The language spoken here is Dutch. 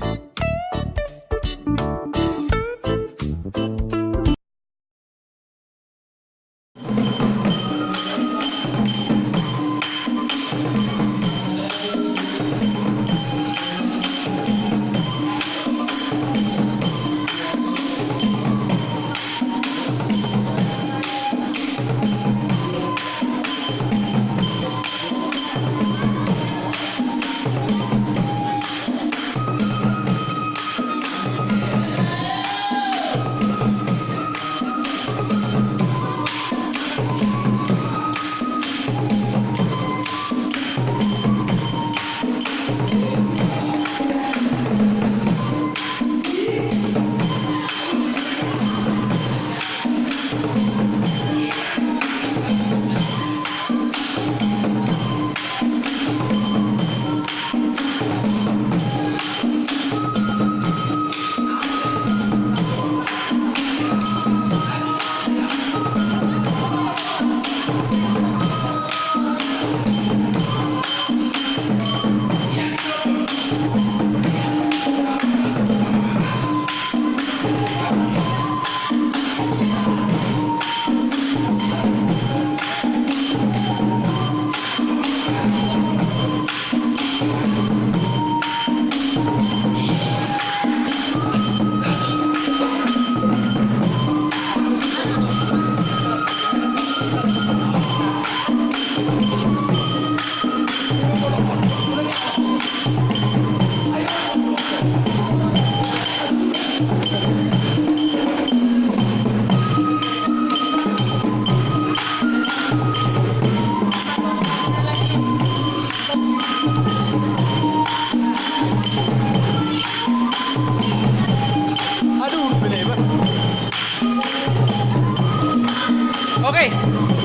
Peace. Aduh, tutup